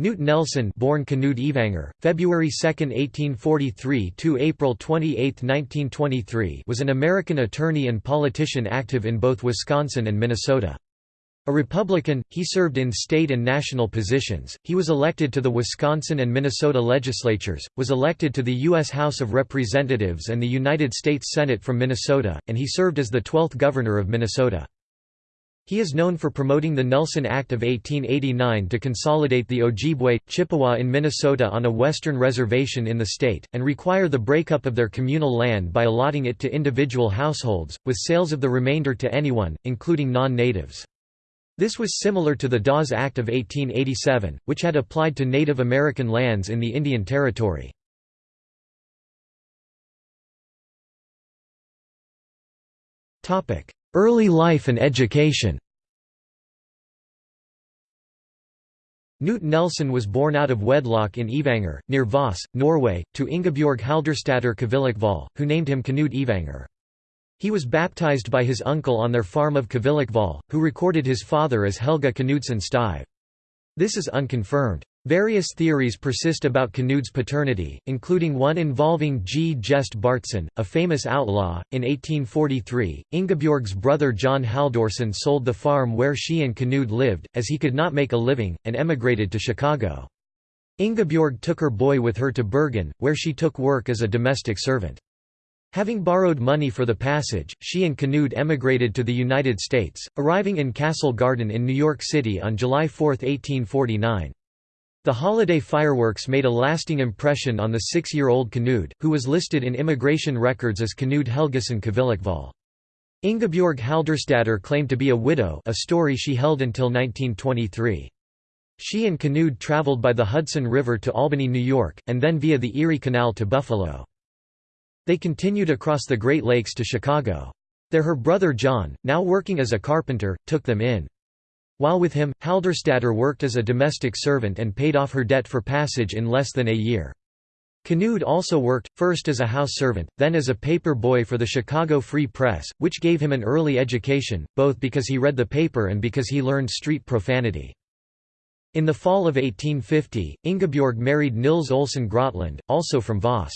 Knute Nelson born Knud Evanger, February 2, 1843 to April 28, 1923 was an American attorney and politician active in both Wisconsin and Minnesota. A Republican, he served in state and national positions. He was elected to the Wisconsin and Minnesota legislatures, was elected to the U.S. House of Representatives and the United States Senate from Minnesota, and he served as the 12th governor of Minnesota. He is known for promoting the Nelson Act of 1889 to consolidate the Ojibwe, Chippewa in Minnesota on a western reservation in the state, and require the breakup of their communal land by allotting it to individual households, with sales of the remainder to anyone, including non-natives. This was similar to the Dawes Act of 1887, which had applied to Native American lands in the Indian Territory. Early life and education Knut Nelson was born out of wedlock in Evanger, near Voss, Norway, to Ingebjorg Haldorsdatter Kvillikval, who named him Knut Evanger. He was baptized by his uncle on their farm of Kvillikval, who recorded his father as Helga Knudsen Stive. This is unconfirmed. Various theories persist about Knud's paternity, including one involving G. Gjest Baardsen, a famous outlaw. In 1843, Ingebjorg's brother John Halldorson sold the farm where she and Knud lived, as he could not make a living, and emigrated to Chicago. Ingebjorg took her boy with her to Bergen, where she took work as a domestic servant. Having borrowed money for the passage, she and Knud emigrated to the United States, arriving in Castle Garden in New York City on July 4, 1849. The holiday fireworks made a lasting impression on the six-year-old Knud, who was listed in immigration records as Knud Helgason Kvillikval. Ingebjorg Haldorsdatter claimed to be a widow a story she held until 1923. She and Knud traveled by the Hudson River to Albany, New York, and then via the Erie Canal to Buffalo. They continued across the Great Lakes to Chicago. There her brother John, now working as a carpenter, took them in. While with him, Haldorsdatter worked as a domestic servant and paid off her debt for passage in less than a year. Knud also worked, first as a house servant, then as a paper boy for the Chicago Free Press, which gave him an early education, both because he read the paper and because he learned street profanity. In the fall of 1850, Ingebjorg married Nils Olsen Grotland, also from Voss.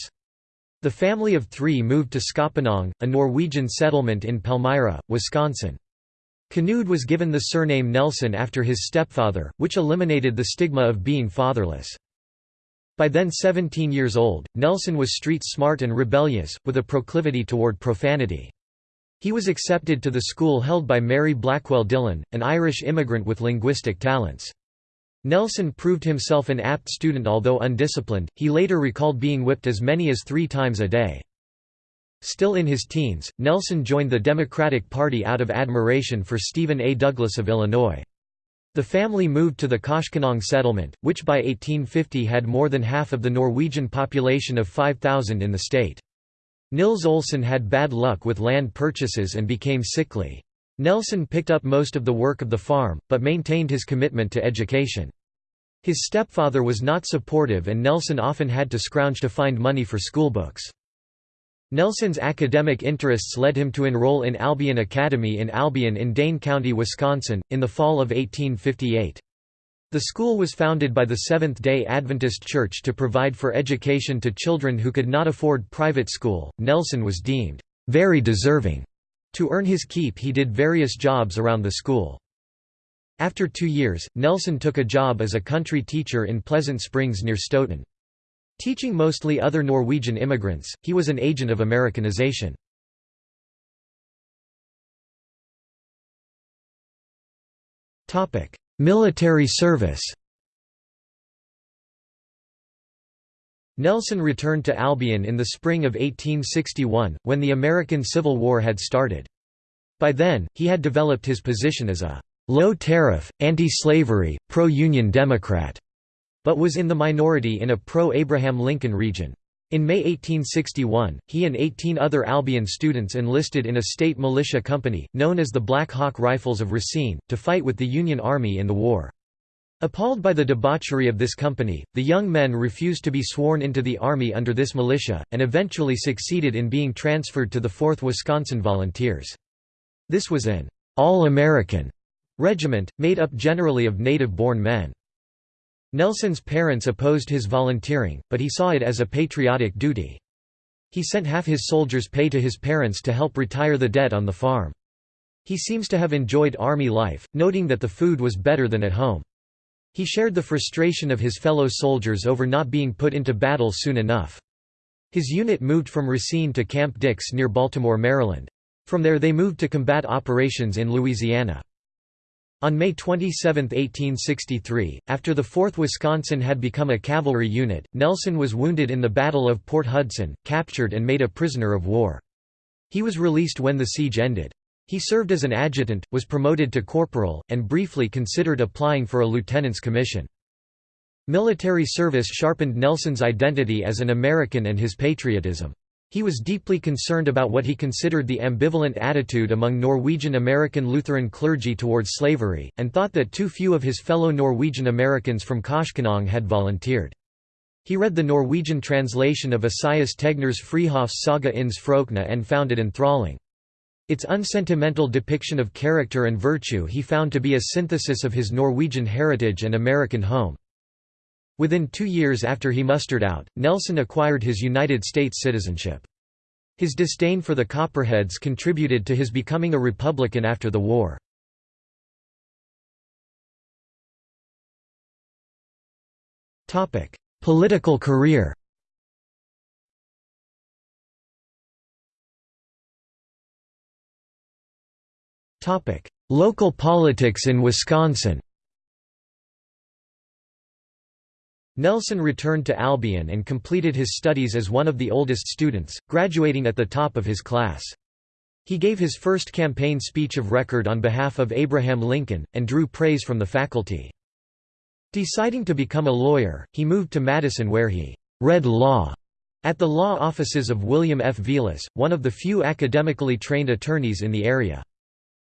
The family of three moved to Skoponong, a Norwegian settlement in Palmyra, Wisconsin. Knud was given the surname Nelson after his stepfather, which eliminated the stigma of being fatherless. By then 17 years old, Nelson was street smart and rebellious, with a proclivity toward profanity. He was accepted to the school held by Mary Blackwell Dillon, an Irish immigrant with linguistic talents. Nelson proved himself an apt student although undisciplined, he later recalled being whipped as many as three times a day. Still in his teens, Nelson joined the Democratic Party out of admiration for Stephen A. Douglas of Illinois. The family moved to the Koshkonong settlement, which by 1850 had more than half of the Norwegian population of 5,000 in the state. Nils Olsen had bad luck with land purchases and became sickly. Nelson picked up most of the work of the farm, but maintained his commitment to education. His stepfather was not supportive and Nelson often had to scrounge to find money for schoolbooks. Nelson's academic interests led him to enroll in Albion Academy in Albion in Dane County, Wisconsin, in the fall of 1858. The school was founded by the Seventh-day Adventist Church to provide for education to children who could not afford private school. Nelson was deemed very deserving. To earn his keep he did various jobs around the school. After two years, Nelson took a job as a country teacher in Pleasant Springs near Stoughton. Teaching mostly other Norwegian immigrants, he was an agent of Americanization. Military service Nelson returned to Albion in the spring of 1861, when the American Civil War had started. By then, he had developed his position as a low-tariff, anti-slavery, pro-Union Democrat but was in the minority in a pro-Abraham Lincoln region. In May 1861, he and 18 other Albion students enlisted in a state militia company, known as the Black Hawk Rifles of Racine, to fight with the Union Army in the war. Appalled by the debauchery of this company, the young men refused to be sworn into the Army under this militia, and eventually succeeded in being transferred to the 4th Wisconsin Volunteers. This was an all-American regiment, made up generally of native-born men. Nelson's parents opposed his volunteering, but he saw it as a patriotic duty. He sent half his soldiers' pay to his parents to help retire the debt on the farm. He seems to have enjoyed army life, noting that the food was better than at home. He shared the frustration of his fellow soldiers over not being put into battle soon enough. His unit moved from Racine to Camp Dix near Baltimore, Maryland. From there they moved to combat operations in Louisiana. On May 27, 1863, after the 4th Wisconsin had become a cavalry unit, Nelson was wounded in the Battle of Port Hudson, captured and made a prisoner of war. He was released when the siege ended. He served as an adjutant, was promoted to corporal, and briefly considered applying for a lieutenant's commission. Military service sharpened Nelson's identity as an American and his patriotism. He was deeply concerned about what he considered the ambivalent attitude among Norwegian American Lutheran clergy towards slavery, and thought that too few of his fellow Norwegian Americans from Koshkonong had volunteered. He read the Norwegian translation of Esaias Tegner's Fridtjofs Saga ins Frokna and found it enthralling. Its unsentimental depiction of character and virtue he found to be a synthesis of his Norwegian heritage and American home. Within two years after he mustered out, Nelson acquired his United States citizenship. His disdain for the Copperheads contributed to his becoming a Republican after the war. Political career Local politics in Wisconsin Nelson returned to Albion and completed his studies as one of the oldest students, graduating at the top of his class. He gave his first campaign speech of record on behalf of Abraham Lincoln, and drew praise from the faculty. Deciding to become a lawyer, he moved to Madison where he «read law» at the law offices of William F. Vilas, one of the few academically trained attorneys in the area.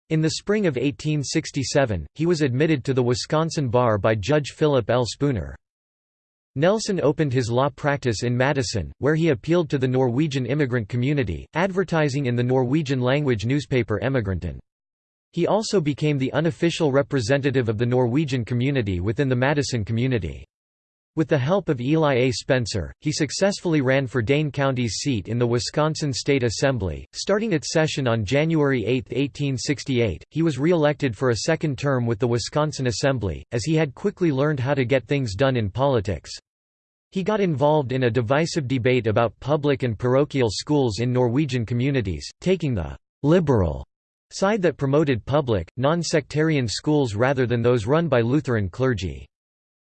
In the spring of 1867, he was admitted to the Wisconsin bar by Judge Philip L. Spooner. Nelson opened his law practice in Madison, where he appealed to the Norwegian immigrant community, advertising in the Norwegian-language newspaper Emigranten. He also became the unofficial representative of the Norwegian community within the Madison community. With the help of Eli A. Spencer, he successfully ran for Dane County's seat in the Wisconsin State Assembly. Starting its session on January 8, 1868, he was re-elected for a second term with the Wisconsin Assembly, as he had quickly learned how to get things done in politics. He got involved in a divisive debate about public and parochial schools in Norwegian communities, taking the «liberal» side that promoted public, non-sectarian schools rather than those run by Lutheran clergy.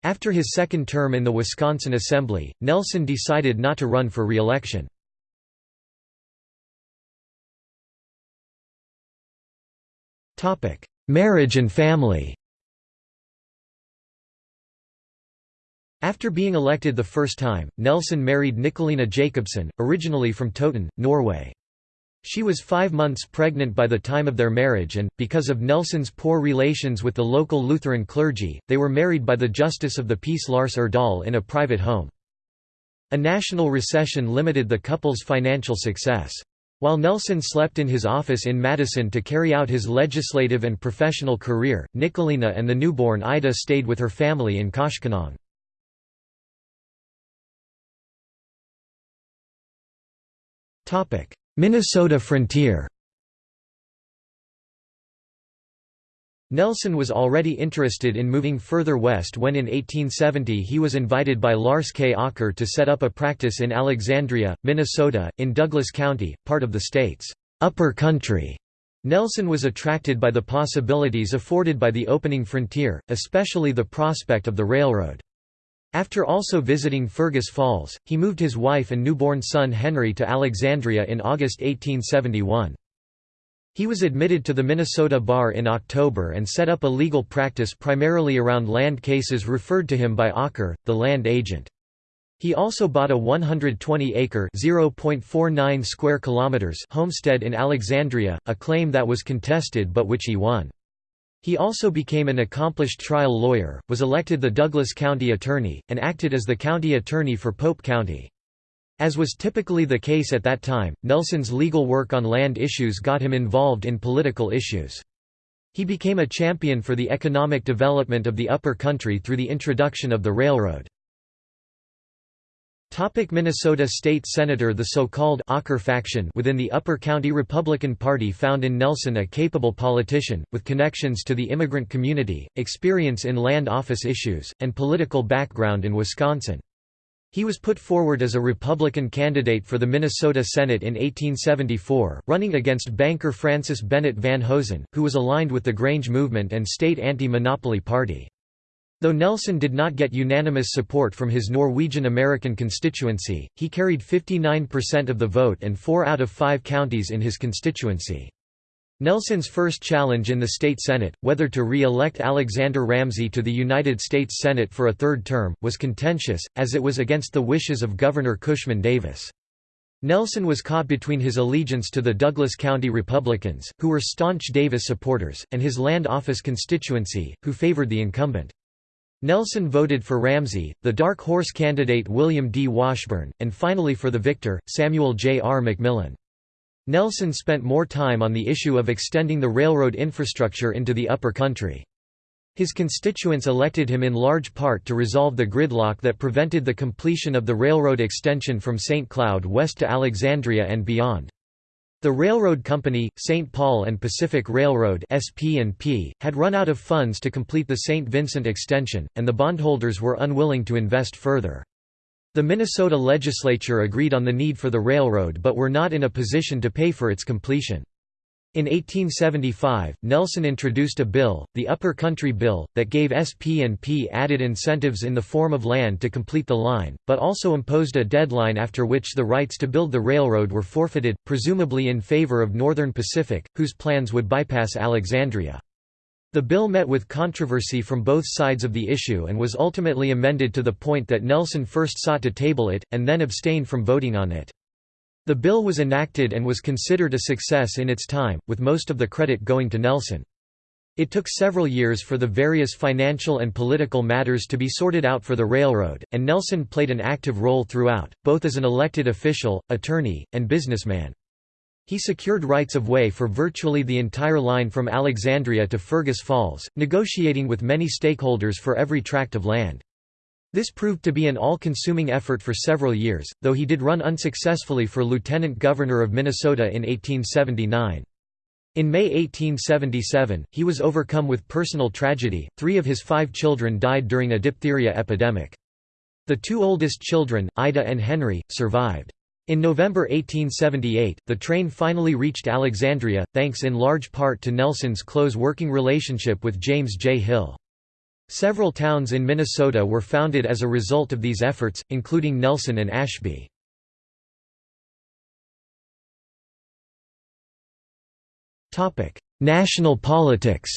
After his second term in the Wisconsin Assembly, Nelson decided not to run for re-election. Marriage and family After being elected the first time, Nelson married Nicolina Jacobsen, originally from Toten, Norway. She was five months pregnant by the time of their marriage and, because of Nelson's poor relations with the local Lutheran clergy, they were married by the Justice of the Peace Lars Erdal in a private home. A national recession limited the couple's financial success. While Nelson slept in his office in Madison to carry out his legislative and professional career, Nicolina and the newborn Ida stayed with her family in Koshkonong. Minnesota frontier Nelson was already interested in moving further west when in 1870 he was invited by Lars K. Aker to set up a practice in Alexandria, Minnesota, in Douglas County, part of the state's upper country. Nelson was attracted by the possibilities afforded by the opening frontier, especially the prospect of the railroad. After also visiting Fergus Falls, he moved his wife and newborn son Henry to Alexandria in August 1871. He was admitted to the Minnesota Bar in October and set up a legal practice primarily around land cases referred to him by Aker, the land agent. He also bought a 120-acre (0.49 square kilometers) homestead in Alexandria, a claim that was contested but which he won. He also became an accomplished trial lawyer, was elected the Douglas County Attorney, and acted as the county attorney for Pope County. As was typically the case at that time, Nelson's legal work on land issues got him involved in political issues. He became a champion for the economic development of the Upper Country through the introduction of the railroad. Topic Minnesota State Senator The so-called Aker faction within the Upper County Republican Party found in Nelson a capable politician, with connections to the immigrant community, experience in land office issues, and political background in Wisconsin. He was put forward as a Republican candidate for the Minnesota Senate in 1874, running against banker Francis Bennett Van Hosen, who was aligned with the Grange movement and state anti-monopoly party. Though Nelson did not get unanimous support from his Norwegian-American constituency, he carried 59% of the vote and four out of five counties in his constituency. Nelson's first challenge in the state Senate, whether to re-elect Alexander Ramsey to the United States Senate for a third term, was contentious, as it was against the wishes of Governor Cushman Davis. Nelson was caught between his allegiance to the Douglas County Republicans, who were staunch Davis supporters, and his land office constituency, who favored the incumbent. Nelson voted for Ramsey, the dark horse candidate William D. Washburn, and finally for the victor, Samuel J. R. McMillan. Nelson spent more time on the issue of extending the railroad infrastructure into the upper country. His constituents elected him in large part to resolve the gridlock that prevented the completion of the railroad extension from St. Cloud west to Alexandria and beyond. The railroad company, St. Paul and Pacific Railroad SP&P, had run out of funds to complete the St. Vincent extension, and the bondholders were unwilling to invest further. The Minnesota legislature agreed on the need for the railroad but were not in a position to pay for its completion. In 1875, Nelson introduced a bill, the Upper Country Bill, that gave SP&P added incentives in the form of land to complete the line, but also imposed a deadline after which the rights to build the railroad were forfeited, presumably in favor of Northern Pacific, whose plans would bypass Alexandria. The bill met with controversy from both sides of the issue and was ultimately amended to the point that Nelson first sought to table it, and then abstained from voting on it. The bill was enacted and was considered a success in its time, with most of the credit going to Nelson. It took several years for the various financial and political matters to be sorted out for the railroad, and Nelson played an active role throughout, both as an elected official, attorney, and businessman. He secured rights of way for virtually the entire line from Alexandria to Fergus Falls, negotiating with many stakeholders for every tract of land. This proved to be an all-consuming effort for several years, though he did run unsuccessfully for lieutenant governor of Minnesota in 1879. In May 1877, he was overcome with personal tragedy, three of his five children died during a diphtheria epidemic. The two oldest children, Ida and Henry, survived. In November 1878, the train finally reached Alexandria, thanks in large part to Nelson's close working relationship with James J. Hill. Several towns in Minnesota were founded as a result of these efforts, including Nelson and Ashby. National politics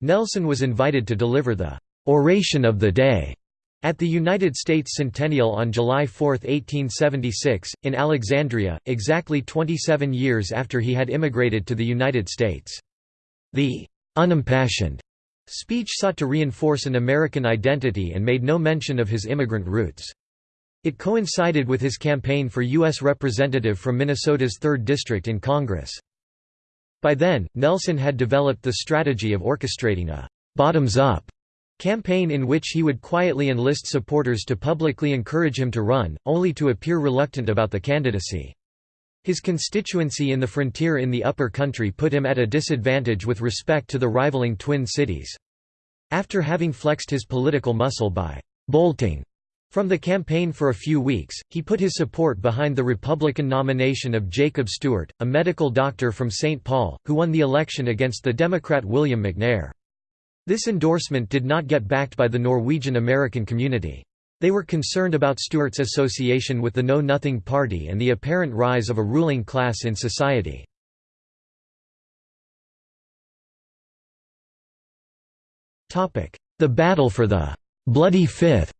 Nelson was invited to deliver the «oration of the day» At the United States Centennial on July 4, 1876, in Alexandria, exactly 27 years after he had immigrated to the United States. The «unimpassioned» speech sought to reinforce an American identity and made no mention of his immigrant roots. It coincided with his campaign for U.S. Representative from Minnesota's 3rd District in Congress. By then, Nelson had developed the strategy of orchestrating a «bottoms-up» campaign in which he would quietly enlist supporters to publicly encourage him to run, only to appear reluctant about the candidacy. His constituency in the frontier in the upper country put him at a disadvantage with respect to the rivaling Twin Cities. After having flexed his political muscle by «bolting» from the campaign for a few weeks, he put his support behind the Republican nomination of Jacob Stewart, a medical doctor from St. Paul, who won the election against the Democrat William McNair. This endorsement did not get backed by the Norwegian American community. They were concerned about Stewart's association with the Know Nothing Party and the apparent rise of a ruling class in society. The battle for the «Bloody Fifth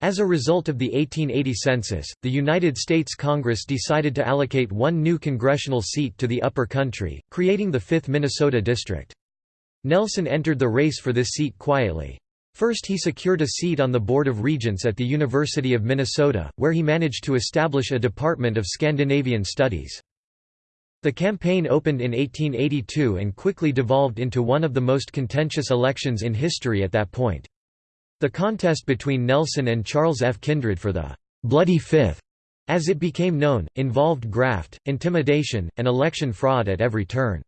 As a result of the 1880 census, the United States Congress decided to allocate one new congressional seat to the Upper Country, creating the 5th Minnesota District. Nelson entered the race for this seat quietly. First he secured a seat on the Board of Regents at the University of Minnesota, where he managed to establish a Department of Scandinavian Studies. The campaign opened in 1882 and quickly devolved into one of the most contentious elections in history at that point. The contest between Nelson and Charles F. Kindred for the «Bloody Fifth», as it became known, involved graft, intimidation, and election fraud at every turn.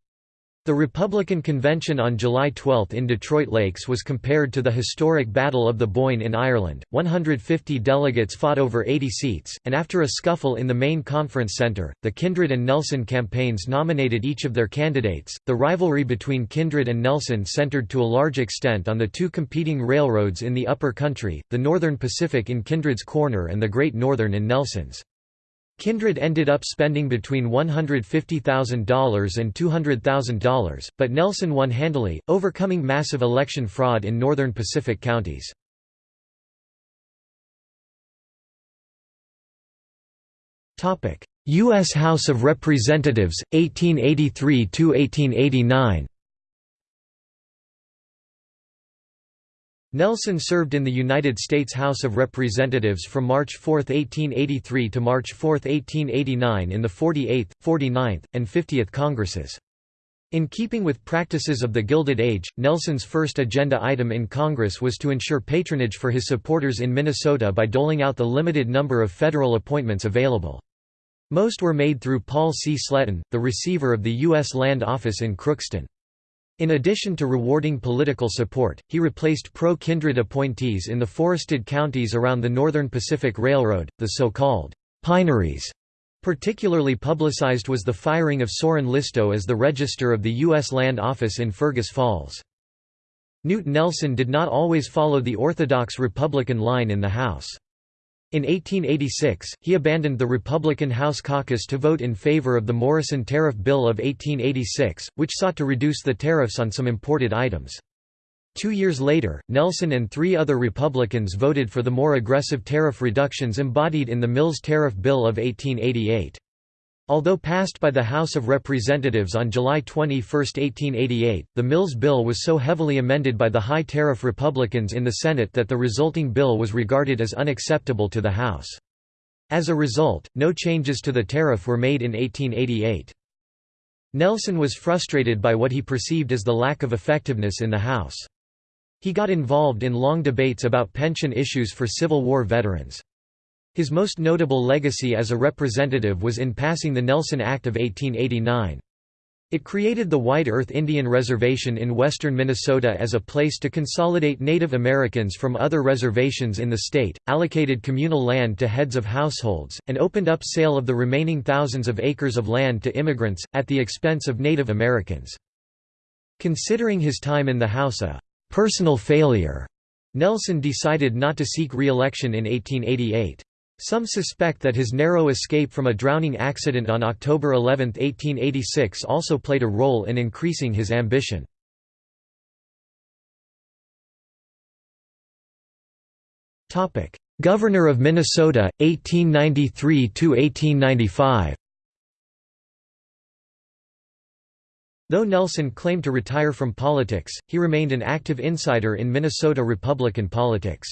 The Republican convention on July 12 in Detroit Lakes was compared to the historic Battle of the Boyne in Ireland. 150 delegates fought over 80 seats, and after a scuffle in the main conference center, the Kindred and Nelson campaigns nominated each of their candidates. The rivalry between Kindred and Nelson centered to a large extent on the two competing railroads in the upper country, the Northern Pacific in Kindred's corner and the Great Northern in Nelson's. Kindred ended up spending between $150,000 and $200,000, but Nelson won handily, overcoming massive election fraud in northern Pacific counties. U.S. House of Representatives, 1883–1889 Nelson served in the United States House of Representatives from March 4, 1883 to March 4, 1889 in the 48th, 49th, and 50th Congresses. In keeping with practices of the Gilded Age, Nelson's first agenda item in Congress was to ensure patronage for his supporters in Minnesota by doling out the limited number of federal appointments available. Most were made through Paul C. Sletton, the receiver of the U.S. Land Office in Crookston. In addition to rewarding political support, he replaced pro-kindred appointees in the forested counties around the Northern Pacific Railroad, the so-called pineries. Particularly publicized was the firing of Soren Listow as the Register of the U.S. Land Office in Fergus Falls. Knute Nelson did not always follow the orthodox Republican line in the House. In 1886, he abandoned the Republican House caucus to vote in favor of the Morrison Tariff Bill of 1886, which sought to reduce the tariffs on some imported items. Two years later, Nelson and three other Republicans voted for the more aggressive tariff reductions embodied in the Mills Tariff Bill of 1888. Although passed by the House of Representatives on July 21, 1888, the Mills bill was so heavily amended by the high-tariff Republicans in the Senate that the resulting bill was regarded as unacceptable to the House. As a result, no changes to the tariff were made in 1888. Nelson was frustrated by what he perceived as the lack of effectiveness in the House. He got involved in long debates about pension issues for Civil War veterans. His most notable legacy as a representative was in passing the Nelson Act of 1889. It created the White Earth Indian Reservation in western Minnesota as a place to consolidate Native Americans from other reservations in the state, allocated communal land to heads of households, and opened up sale of the remaining thousands of acres of land to immigrants, at the expense of Native Americans. Considering his time in the House a «personal failure», Nelson decided not to seek re-election in 1888. Some suspect that his narrow escape from a drowning accident on October 11, 1886 also played a role in increasing his ambition. Governor of Minnesota, 1893–1895 Though Nelson claimed to retire from politics, he remained an active insider in Minnesota Republican politics.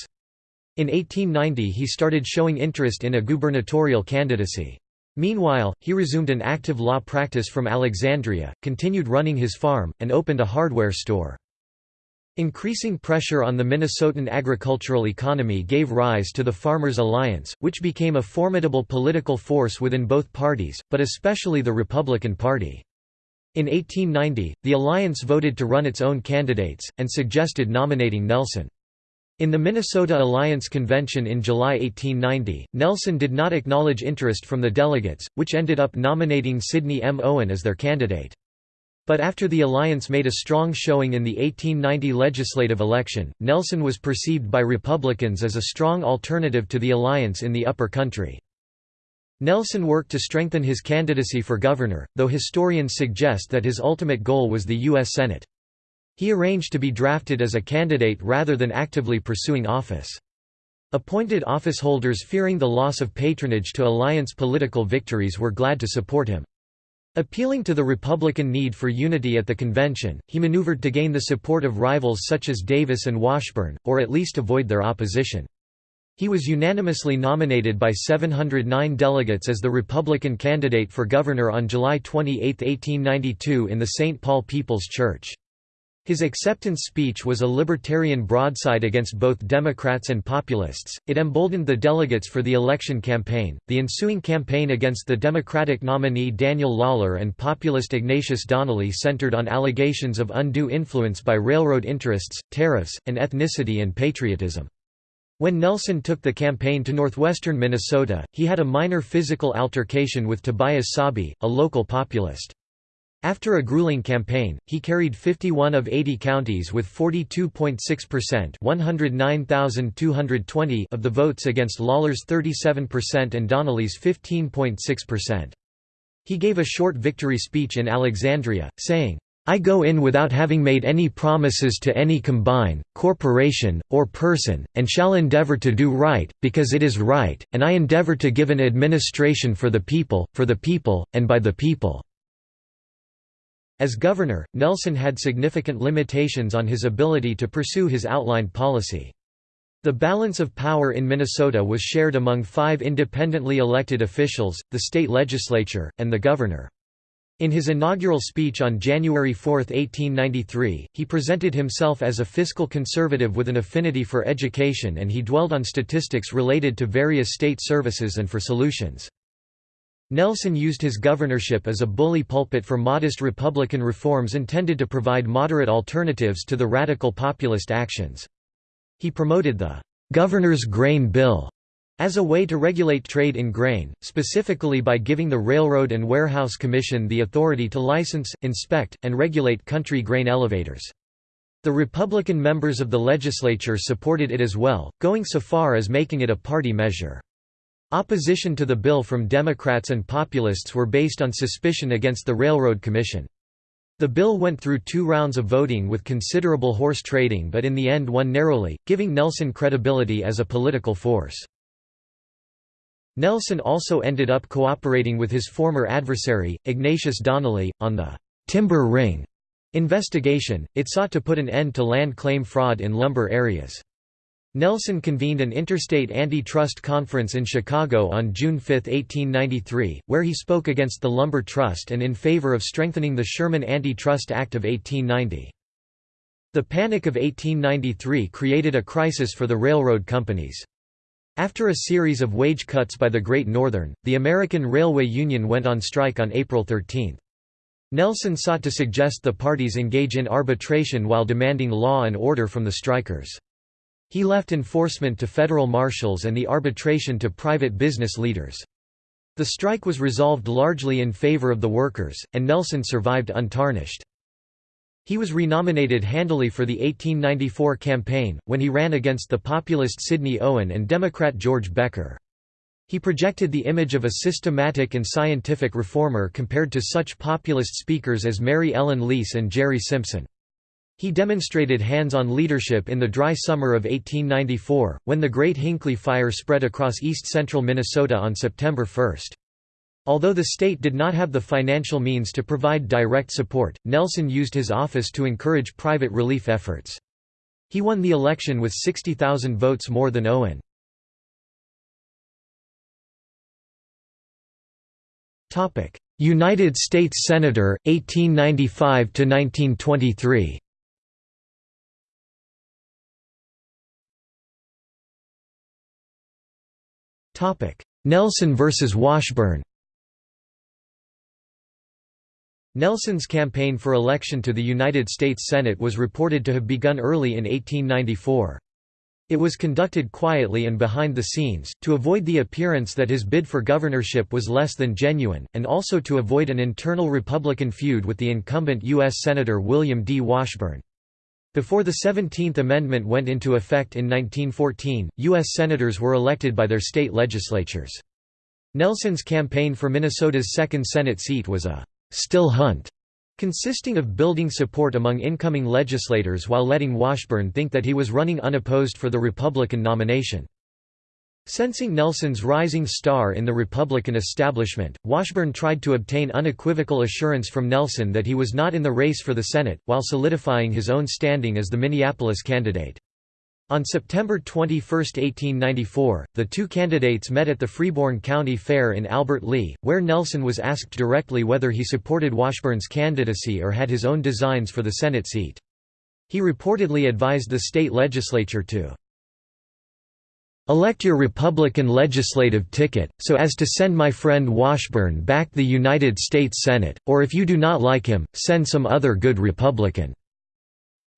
In 1890 he started showing interest in a gubernatorial candidacy. Meanwhile, he resumed an active law practice from Alexandria, continued running his farm, and opened a hardware store. Increasing pressure on the Minnesotan agricultural economy gave rise to the Farmers Alliance, which became a formidable political force within both parties, but especially the Republican Party. In 1890, the alliance voted to run its own candidates, and suggested nominating Nelson. In the Minnesota Alliance Convention in July 1890, Nelson did not acknowledge interest from the delegates, which ended up nominating Sidney M. Owen as their candidate. But after the alliance made a strong showing in the 1890 legislative election, Nelson was perceived by Republicans as a strong alternative to the alliance in the upper country. Nelson worked to strengthen his candidacy for governor, though historians suggest that his ultimate goal was the U.S. Senate. He arranged to be drafted as a candidate rather than actively pursuing office. Appointed officeholders fearing the loss of patronage to alliance political victories were glad to support him. Appealing to the Republican need for unity at the convention, he maneuvered to gain the support of rivals such as Davis and Washburn, or at least avoid their opposition. He was unanimously nominated by 709 delegates as the Republican candidate for governor on July 28, 1892 in the St. Paul People's Church. His acceptance speech was a libertarian broadside against both Democrats and populists. It emboldened the delegates for the election campaign. The ensuing campaign against the Democratic nominee Daniel Lawler and populist Ignatius Donnelly centered on allegations of undue influence by railroad interests, tariffs, and ethnicity and patriotism. When Nelson took the campaign to northwestern Minnesota, he had a minor physical altercation with Tobias Sabe, a local populist. After a grueling campaign, he carried 51 of 80 counties with 42.6% 109,220 of the votes against Lawler's 37% and Donnelly's 15.6%. He gave a short victory speech in Alexandria, saying, I go in without having made any promises to any combine, corporation, or person, and shall endeavor to do right, because it is right, and I endeavor to give an administration for the people, for the people, and by the people. As governor, Nelson had significant limitations on his ability to pursue his outlined policy. The balance of power in Minnesota was shared among five independently elected officials, the state legislature, and the governor. In his inaugural speech on January 4, 1893, he presented himself as a fiscal conservative with an affinity for education and he dwelled on statistics related to various state services and for solutions. Nelson used his governorship as a bully pulpit for modest Republican reforms intended to provide moderate alternatives to the radical populist actions. He promoted the «Governor's Grain Bill» as a way to regulate trade in grain, specifically by giving the Railroad and Warehouse Commission the authority to license, inspect, and regulate country grain elevators. The Republican members of the legislature supported it as well, going so far as making it a party measure. Opposition to the bill from Democrats and populists were based on suspicion against the Railroad Commission. The bill went through two rounds of voting with considerable horse trading but in the end won narrowly, giving Nelson credibility as a political force. Nelson also ended up cooperating with his former adversary, Ignatius Donnelly, on the «Timber Ring» investigation. It sought to put an end to land claim fraud in lumber areas. Nelson convened an interstate antitrust conference in Chicago on June 5, 1893, where he spoke against the Lumber Trust and in favor of strengthening the Sherman Antitrust Act of 1890. The Panic of 1893 created a crisis for the railroad companies. After a series of wage cuts by the Great Northern, the American Railway Union went on strike on April 13. Nelson sought to suggest the parties engage in arbitration while demanding law and order from the strikers. He left enforcement to federal marshals and the arbitration to private business leaders. The strike was resolved largely in favor of the workers, and Nelson survived untarnished. He was renominated handily for the 1894 campaign, when he ran against the populist Sidney Owen and Democrat George Becker. He projected the image of a systematic and scientific reformer compared to such populist speakers as Mary Ellen Lease and Jerry Simpson. He demonstrated hands-on leadership in the dry summer of 1894, when the Great Hinckley Fire spread across east-central Minnesota on September 1. Although the state did not have the financial means to provide direct support, Nelson used his office to encourage private relief efforts. He won the election with 60,000 votes more than Owen. United States Senator, 1895–1923 Nelson versus Washburn Nelson's campaign for election to the United States Senate was reported to have begun early in 1894. It was conducted quietly and behind the scenes, to avoid the appearance that his bid for governorship was less than genuine, and also to avoid an internal Republican feud with the incumbent U.S. Senator William D. Washburn. Before the 17th Amendment went into effect in 1914, U.S. Senators were elected by their state legislatures. Nelson's campaign for Minnesota's second Senate seat was a «still hunt», consisting of building support among incoming legislators while letting Washburn think that he was running unopposed for the Republican nomination. Sensing Nelson's rising star in the Republican establishment, Washburn tried to obtain unequivocal assurance from Nelson that he was not in the race for the Senate, while solidifying his own standing as the Minneapolis candidate. On September 21, 1894, the two candidates met at the Freeborn County Fair in Albert Lea, where Nelson was asked directly whether he supported Washburn's candidacy or had his own designs for the Senate seat. He reportedly advised the state legislature to Elect your Republican legislative ticket, so as to send my friend Washburn back the United States Senate, or if you do not like him, send some other good Republican."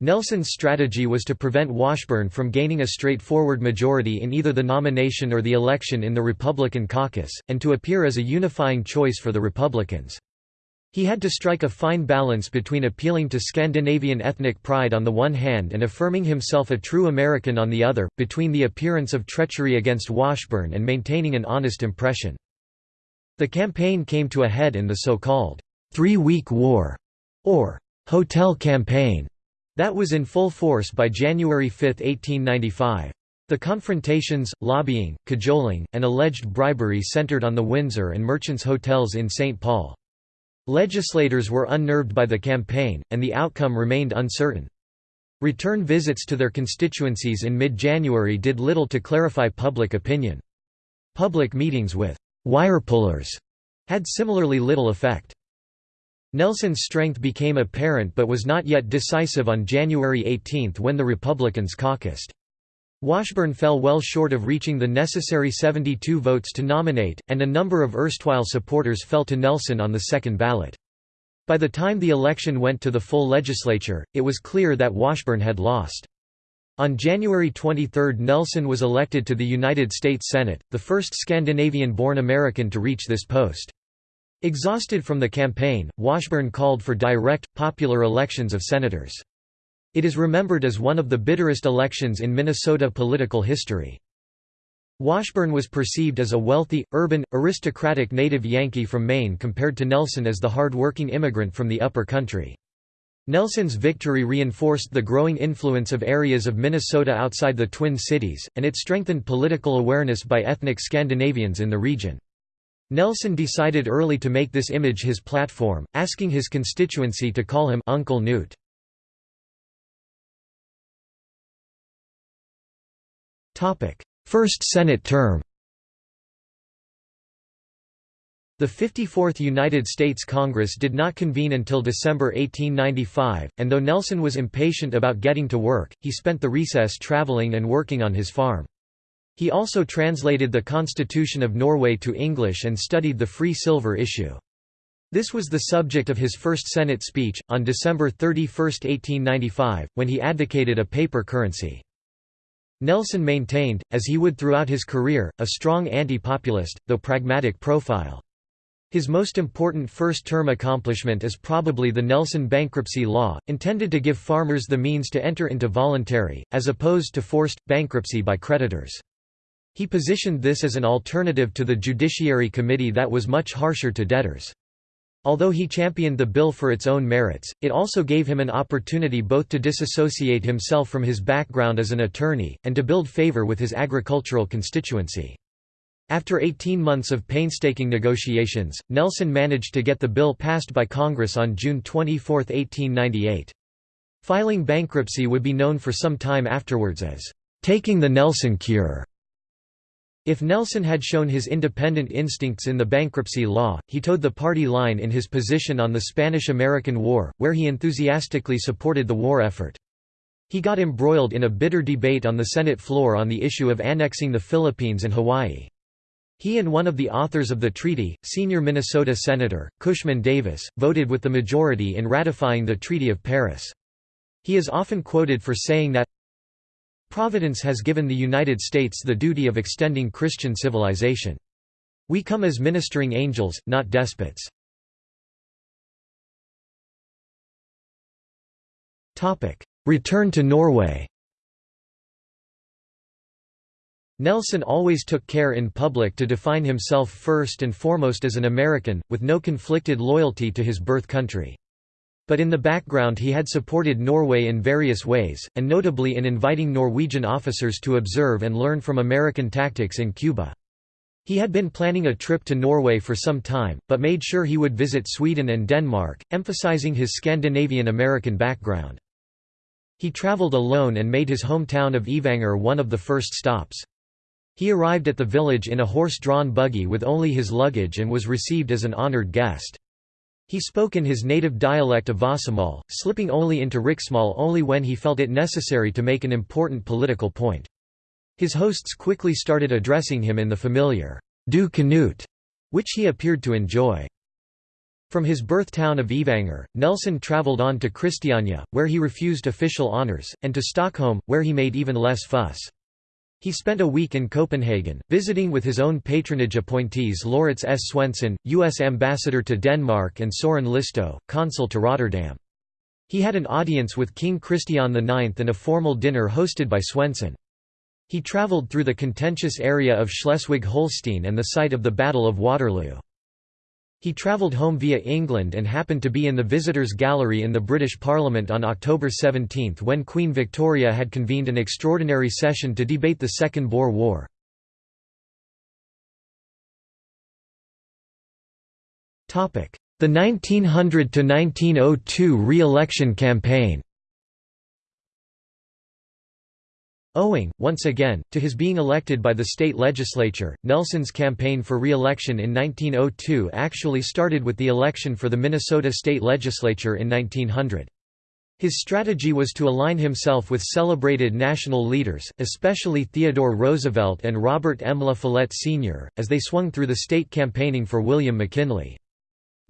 Nelson's strategy was to prevent Washburn from gaining a straightforward majority in either the nomination or the election in the Republican caucus, and to appear as a unifying choice for the Republicans. He had to strike a fine balance between appealing to Scandinavian ethnic pride on the one hand and affirming himself a true American on the other, between the appearance of treachery against Washburn and maintaining an honest impression. The campaign came to a head in the so-called Three-Week War, or Hotel Campaign, that was in full force by January 5, 1895. The confrontations, lobbying, cajoling, and alleged bribery centered on the Windsor and Merchants Hotels in St. Paul. Legislators were unnerved by the campaign, and the outcome remained uncertain. Return visits to their constituencies in mid-January did little to clarify public opinion. Public meetings with «wirepullers» had similarly little effect. Nelson's strength became apparent but was not yet decisive on January 18 when the Republicans caucused. Washburn fell well short of reaching the necessary 72 votes to nominate, and a number of erstwhile supporters fell to Nelson on the second ballot. By the time the election went to the full legislature, it was clear that Washburn had lost. On January 23 Nelson was elected to the United States Senate, the first Scandinavian-born American to reach this post. Exhausted from the campaign, Washburn called for direct, popular elections of senators. It is remembered as one of the bitterest elections in Minnesota political history. Washburn was perceived as a wealthy, urban, aristocratic native Yankee from Maine compared to Nelson as the hard-working immigrant from the upper country. Nelson's victory reinforced the growing influence of areas of Minnesota outside the Twin Cities, and it strengthened political awareness by ethnic Scandinavians in the region. Nelson decided early to make this image his platform, asking his constituency to call him Uncle Knute. First Senate term The 54th United States Congress did not convene until December 1895, and though Nelson was impatient about getting to work, he spent the recess traveling and working on his farm. He also translated the Constitution of Norway to English and studied the free silver issue. This was the subject of his first Senate speech, on December 31, 1895, when he advocated a paper currency. Nelson maintained, as he would throughout his career, a strong anti-populist, though pragmatic profile. His most important first-term accomplishment is probably the Nelson bankruptcy law, intended to give farmers the means to enter into voluntary, as opposed to forced, bankruptcy by creditors. He positioned this as an alternative to the Judiciary Committee that was much harsher to debtors. Although he championed the bill for its own merits, it also gave him an opportunity both to disassociate himself from his background as an attorney, and to build favor with his agricultural constituency. After 18 months of painstaking negotiations, Nelson managed to get the bill passed by Congress on June 24, 1898. Filing bankruptcy would be known for some time afterwards as, "...taking the Nelson cure." If Nelson had shown his independent instincts in the bankruptcy law, he toed the party line in his position on the Spanish–American War, where he enthusiastically supported the war effort. He got embroiled in a bitter debate on the Senate floor on the issue of annexing the Philippines and Hawaii. He and one of the authors of the treaty, senior Minnesota Senator, Cushman Davis, voted with the majority in ratifying the Treaty of Paris. He is often quoted for saying that, Providence has given the United States the duty of extending Christian civilization. We come as ministering angels, not despots. Return to Norway Nelson always took care in public to define himself first and foremost as an American, with no conflicted loyalty to his birth country. But in the background he had supported Norway in various ways, and notably in inviting Norwegian officers to observe and learn from American tactics in Cuba. He had been planning a trip to Norway for some time, but made sure he would visit Sweden and Denmark, emphasizing his Scandinavian-American background. He traveled alone and made his hometown of Evanger one of the first stops. He arrived at the village in a horse-drawn buggy with only his luggage and was received as an honored guest. He spoke in his native dialect of Vossamål, slipping only into Riksmal only when he felt it necessary to make an important political point. His hosts quickly started addressing him in the familiar, Du Canute, which he appeared to enjoy. From his birth town of Evanger, Nelson travelled on to Christiania, where he refused official honours, and to Stockholm, where he made even less fuss. He spent a week in Copenhagen, visiting with his own patronage appointees Laurits S. Swenson, U.S. ambassador to Denmark and Soren Listoe, consul to Rotterdam. He had an audience with King Christian IX and a formal dinner hosted by Swenson. He travelled through the contentious area of Schleswig-Holstein and the site of the Battle of Waterloo. He travelled home via England and happened to be in the Visitors' Gallery in the British Parliament on October 17 when Queen Victoria had convened an extraordinary session to debate the Second Boer War. The 1900–1902 re-election campaign Owing, once again, to his being elected by the state legislature, Nelson's campaign for re-election in 1902 actually started with the election for the Minnesota state legislature in 1900. His strategy was to align himself with celebrated national leaders, especially Theodore Roosevelt and Robert M. La Follette Sr., as they swung through the state campaigning for William McKinley.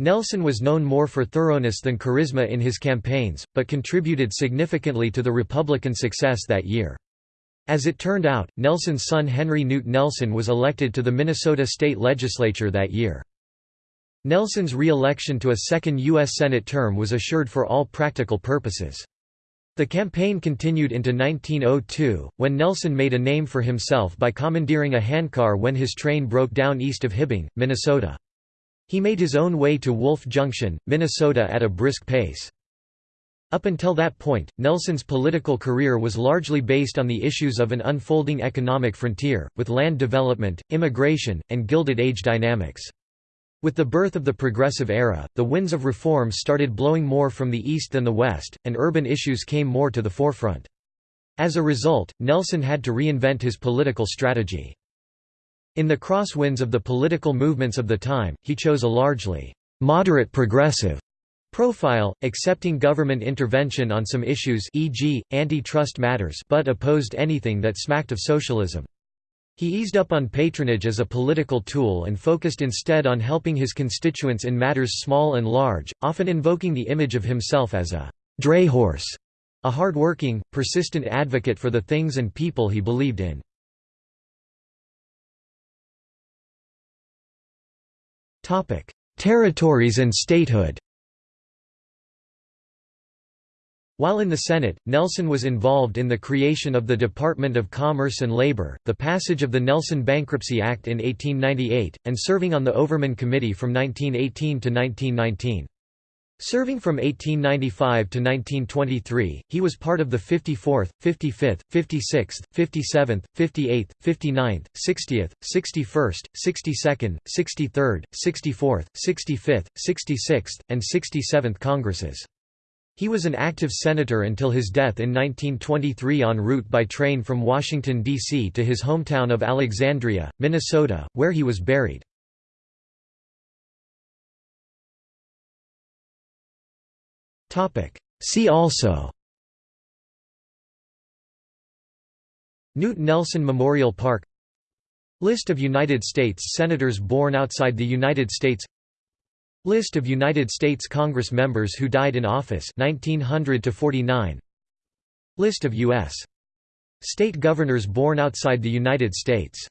Nelson was known more for thoroughness than charisma in his campaigns, but contributed significantly to the Republican success that year. As it turned out, Nelson's son Henry Knute Nelson was elected to the Minnesota state legislature that year. Nelson's re-election to a second U.S. Senate term was assured for all practical purposes. The campaign continued into 1902, when Nelson made a name for himself by commandeering a handcar when his train broke down east of Hibbing, Minnesota. He made his own way to Wolf Junction, Minnesota at a brisk pace. Up until that point, Nelson's political career was largely based on the issues of an unfolding economic frontier, with land development, immigration, and Gilded Age dynamics. With the birth of the Progressive Era, the winds of reform started blowing more from the east than the west, and urban issues came more to the forefront. As a result, Nelson had to reinvent his political strategy. In the crosswinds of the political movements of the time, he chose a largely moderate progressive Profile, accepting government intervention on some issues e.g., antitrust matters but opposed anything that smacked of socialism. He eased up on patronage as a political tool and focused instead on helping his constituents in matters small and large, often invoking the image of himself as a «drayhorse», a hard-working, persistent advocate for the things and people he believed in. Territories and statehood While in the Senate, Nelson was involved in the creation of the Department of Commerce and Labor, the passage of the Nelson Bankruptcy Act in 1898, and serving on the Overman Committee from 1918 to 1919. Serving from 1895 to 1923, he was part of the 54th, 55th, 56th, 57th, 58th, 59th, 60th, 61st, 62nd, 63rd, 64th, 65th, 66th, and 67th Congresses. He was an active senator until his death in 1923 en route by train from Washington, D.C. to his hometown of Alexandria, Minnesota, where he was buried. See also Knute Nelson Memorial Park List of United States Senators born outside the United States List of United States Congress members who died in office 1900 to 49 List of US state governors born outside the United States